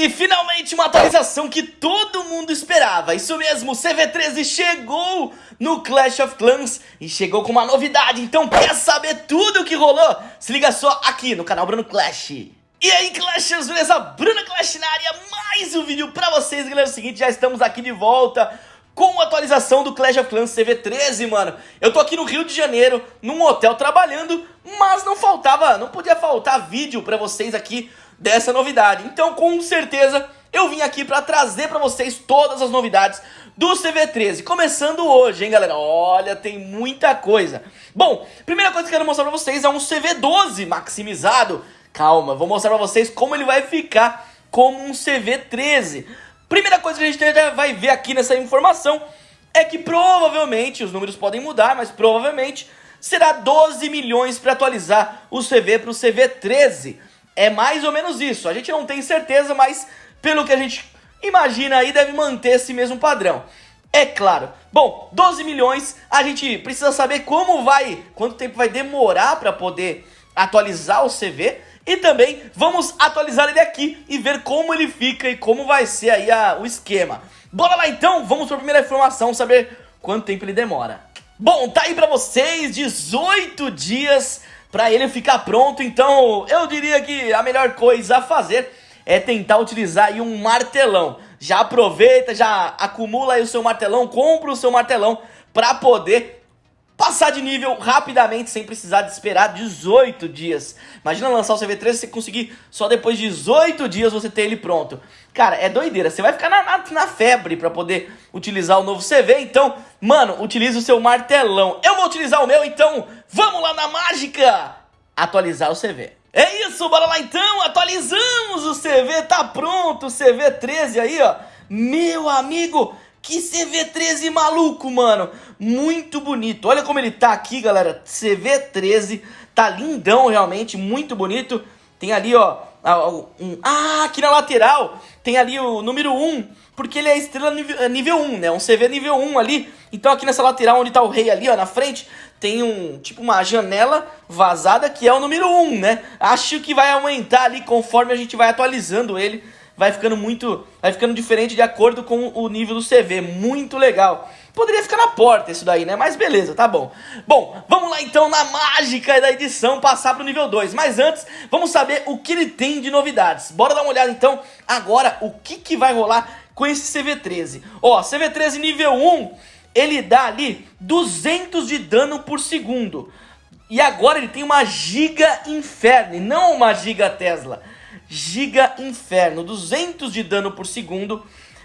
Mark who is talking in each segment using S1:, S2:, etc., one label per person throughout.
S1: E finalmente uma atualização que todo mundo esperava. Isso mesmo, o CV13 chegou no Clash of Clans e chegou com uma novidade. Então quer saber tudo o que rolou? Se liga só aqui no canal Bruno Clash. E aí Clashers, beleza? Bruno Clash na área, mais um vídeo pra vocês, galera. É o seguinte, já estamos aqui de volta com a atualização do Clash of Clans CV13, mano. Eu tô aqui no Rio de Janeiro, num hotel trabalhando, mas não faltava, não podia faltar vídeo pra vocês aqui dessa novidade. Então, com certeza, eu vim aqui para trazer para vocês todas as novidades do CV13. Começando hoje, hein, galera? Olha, tem muita coisa. Bom, primeira coisa que eu quero mostrar para vocês é um CV12 maximizado. Calma, vou mostrar para vocês como ele vai ficar como um CV13. Primeira coisa que a gente vai ver aqui nessa informação é que provavelmente, os números podem mudar, mas provavelmente será 12 milhões para atualizar o CV para o CV13. É mais ou menos isso. A gente não tem certeza, mas pelo que a gente imagina aí, deve manter esse mesmo padrão. É claro. Bom, 12 milhões, a gente precisa saber como vai, quanto tempo vai demorar para poder atualizar o CV. E também vamos atualizar ele aqui e ver como ele fica e como vai ser aí a, o esquema. Bora lá então, vamos para a primeira informação, saber quanto tempo ele demora. Bom, tá aí pra vocês, 18 dias para ele ficar pronto. Então eu diria que a melhor coisa a fazer é tentar utilizar um martelão. Já aproveita, já acumula o seu martelão, compra o seu martelão para poder passar de nível rapidamente sem precisar de esperar 18 dias. Imagina lançar o CV3 e você conseguir só depois de 18 dias você ter ele pronto. Cara, é doideira. Você vai ficar na, na, na febre para poder utilizar o novo CV. Então, mano, utilize o seu martelão. Eu vou utilizar o meu, então vamos lá na mágica atualizar o CV. É isso, bora lá então, atualizamos o CV, tá pronto, o CV 13 aí, ó. Meu amigo, que CV13 maluco, mano. Muito bonito. Olha como ele tá aqui, galera. CV13. Tá lindão, realmente. Muito bonito. Tem ali, ó. Um, ah, aqui na lateral tem ali o número 1, porque ele é estrela nível, é nível 1, né? Um CV nível 1 ali. Então aqui nessa lateral onde tá o rei ali, ó, na frente, tem um, tipo uma janela vazada que é o número 1, né? Acho que vai aumentar ali conforme a gente vai atualizando ele vai ficando muito, vai ficando diferente de acordo com o nível do CV, muito legal. Poderia ficar na porta isso daí, né? Mas beleza, tá bom. Bom, vamos lá então na mágica da edição passar pro nível 2. Mas antes, vamos saber o que ele tem de novidades. Bora dar uma olhada então agora o que, que vai rolar com esse CV13. Ó, CV13 nível 1, ele dá ali 200 de dano por segundo. E agora ele tem uma Giga Inferno, não uma Giga Tesla. Giga Inferno, 200 de dano por segundo,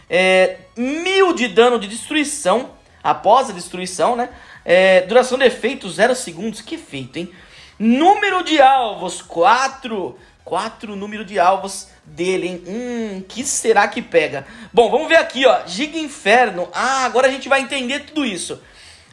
S1: é, 1000 de dano de destruição, após a destruição, né? É, duração de efeito 0 segundos, que efeito, hein? Número de alvos, 4, 4 número de alvos dele, hein? Hum, que será que pega? Bom, vamos ver aqui, ó, Giga Inferno, ah, agora a gente vai entender tudo isso.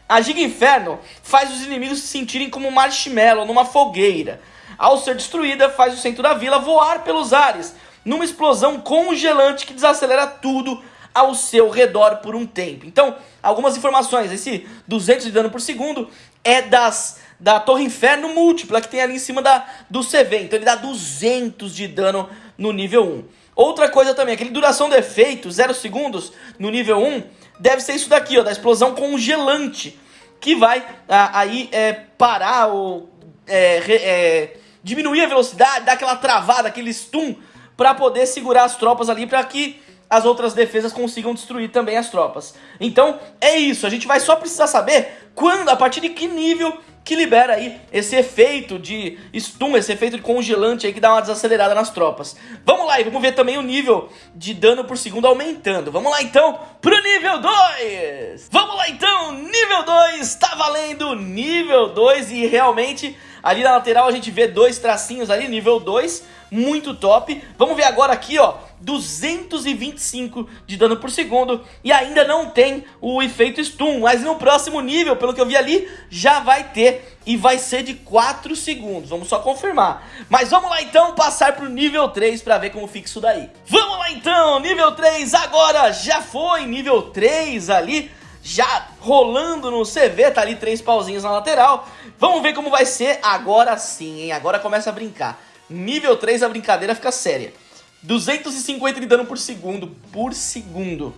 S1: A Giga Inferno faz os inimigos se sentirem como marshmallow numa fogueira. Ao ser destruída, faz o centro da vila voar pelos ares, numa explosão congelante que desacelera tudo ao seu redor por um tempo. Então, algumas informações. Esse 200 de dano por segundo é das da Torre Inferno múltipla que tem ali em cima da, do CV. Então ele dá 200 de dano no nível 1. Outra coisa também, aquele duração do efeito, 0 segundos no nível 1, deve ser isso daqui, ó, da explosão congelante, que vai a, aí é, parar ou é, é, diminuir a velocidade, dar aquela travada, aquele stun, para poder segurar as tropas ali, para que as outras defesas consigam destruir também as tropas. Então, é isso, a gente vai só precisar saber quando, a partir de que nível que libera aí esse efeito de stun, esse efeito de congelante aí que dá uma desacelerada nas tropas. Vamos lá e vamos ver também o nível de dano por segundo aumentando. Vamos lá então pro nível 2! Vamos lá então, nível 2, tá valendo nível 2 e realmente ali na lateral a gente vê dois tracinhos ali, nível 2, muito top. Vamos ver agora aqui, ó, 225 de dano por segundo e ainda não tem o efeito stun, mas no próximo nível, pelo que eu vi ali, já vai ter e vai ser de 4 segundos, vamos só confirmar. Mas vamos lá então passar pro nível 3 para ver como fica isso daí. Vamos lá então, nível 3 agora já foi, nível 3 ali, já rolando no CV, tá ali três pauzinhos na lateral. Vamos ver como vai ser agora sim, hein, agora começa a brincar. Nível 3 a brincadeira fica séria. 250 de dano por segundo, por segundo.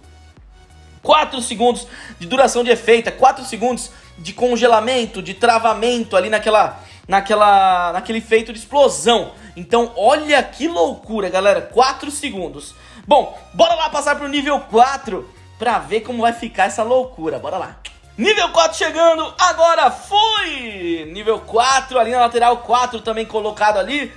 S1: 4 segundos de duração de efeito, 4 segundos de congelamento, de travamento ali naquela, naquela, naquele efeito de explosão. Então, olha que loucura, galera, 4 segundos. Bom, bora lá passar pro nível 4 pra ver como vai ficar essa loucura, bora lá. Nível 4 chegando, agora foi! Nível 4, ali na lateral 4 também colocado ali.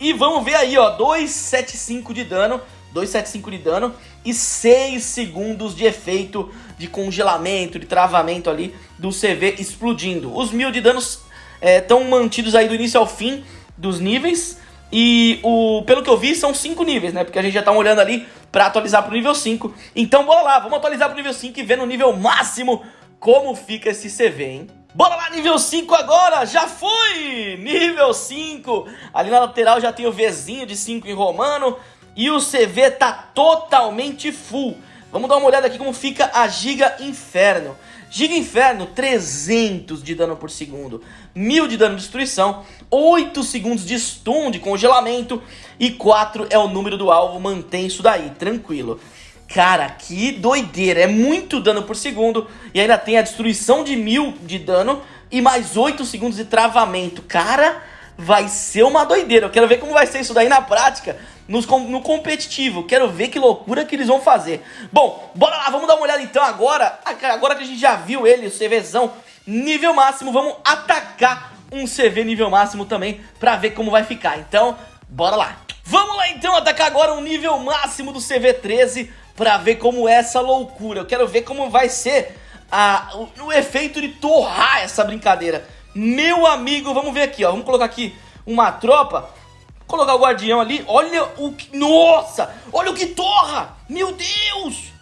S1: E vamos ver aí, ó, 275 de dano, 275 de dano e 6 segundos de efeito de congelamento, de travamento ali do CV explodindo. Os mil de danos estão é, mantidos aí do início ao fim dos níveis. E o, pelo que eu vi, são 5 níveis, né? Porque a gente já tá olhando ali pra atualizar pro nível 5. Então bora lá, vamos atualizar pro nível 5 e ver no nível máximo como fica esse CV, hein? Bora lá, nível 5 agora, já foi! Nível 5, ali na lateral já tem o Vzinho de 5 em romano e o CV tá totalmente full. Vamos dar uma olhada aqui como fica a Giga Inferno. Giga Inferno, 300 de dano por segundo, 1000 de dano de destruição, 8 segundos de stun, de congelamento e 4 é o número do alvo, mantém isso daí, tranquilo. Cara, que doideira, é muito dano por segundo e ainda tem a destruição de 1000 de dano e mais 8 segundos de travamento. Cara, vai ser uma doideira, eu quero ver como vai ser isso daí na prática, nos, no competitivo. Quero ver que loucura que eles vão fazer. Bom, bora lá, vamos dar uma olhada então agora. Agora que a gente já viu ele, o CVzão nível máximo, vamos atacar um CV nível máximo também pra ver como vai ficar. Então, bora lá. Vamos lá então atacar agora um nível máximo do CV13 pra ver como é essa loucura. Eu quero ver como vai ser a, o, o efeito de torrar essa brincadeira. Meu amigo, vamos ver aqui, ó. Vamos colocar aqui uma tropa Colocar o guardião ali. Olha o que... Nossa! Olha o que torra! Meu Deus!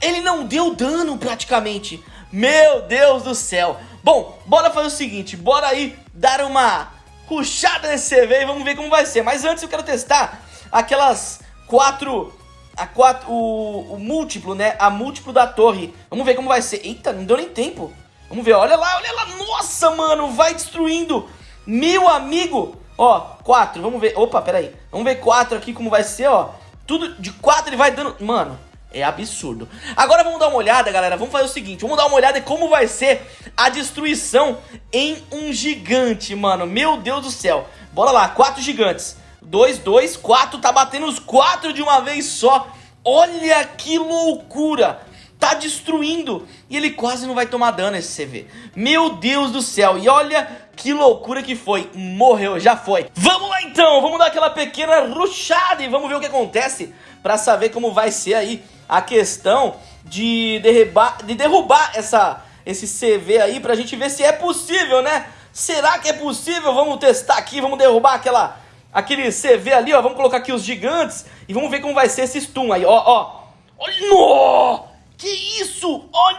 S1: Ele não deu dano praticamente. Meu Deus do céu. Bom, bora fazer o seguinte. Bora aí dar uma ruxada nesse CV e vamos ver como vai ser. Mas antes eu quero testar aquelas quatro... A quatro, o, o múltiplo, né? A múltiplo da torre. Vamos ver como vai ser. Eita, não deu nem tempo. Vamos ver, olha lá, olha lá. Nossa, mano, vai destruindo. Meu amigo, Ó, 4, vamos ver. Opa, peraí. Vamos ver 4 aqui como vai ser, ó. Tudo de 4 ele vai dando... Mano, é absurdo. Agora vamos dar uma olhada, galera. Vamos fazer o seguinte. Vamos dar uma olhada em como vai ser a destruição em um gigante, mano. Meu Deus do céu. Bora lá, 4 gigantes. 2, 2, 4. Tá batendo os 4 de uma vez só. Olha que loucura tá destruindo. E ele quase não vai tomar dano esse CV. Meu Deus do céu. E olha que loucura que foi. Morreu, já foi. Vamos lá então, vamos dar aquela pequena ruxada e vamos ver o que acontece pra saber como vai ser aí a questão de derrubar, de derrubar essa, esse CV aí pra gente ver se é possível, né? Será que é possível? Vamos testar aqui, vamos derrubar aquela, aquele CV ali, ó. Vamos colocar aqui os gigantes e vamos ver como vai ser esse stun aí, ó, ó. Olha, no!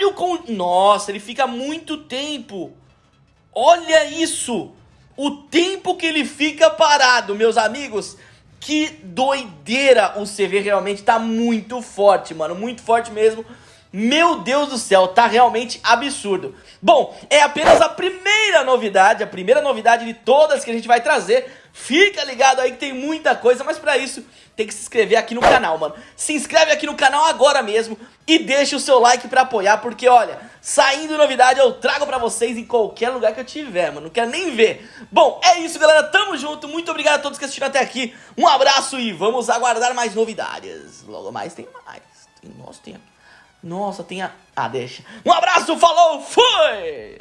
S1: Olha o com... Nossa, ele fica muito tempo. Olha isso. O tempo que ele fica parado, meus amigos. Que doideira. O CV realmente tá muito forte, mano. Muito forte mesmo. Meu Deus do céu, tá realmente absurdo. Bom, é apenas a primeira novidade, a primeira novidade de todas que a gente vai trazer. Fica ligado aí que tem muita coisa, mas pra isso tem que se inscrever aqui no canal, mano. Se inscreve aqui no canal agora mesmo e deixa o seu like pra apoiar, porque olha, saindo novidade eu trago pra vocês em qualquer lugar que eu tiver, mano. Não quero nem ver. Bom, é isso, galera. Tamo junto. Muito obrigado a todos que assistiram até aqui. Um abraço e vamos aguardar mais novidades. Logo mais tem mais. Nossa, tem... Nossa, tem a... Ah, deixa. Um abraço, falou, fui!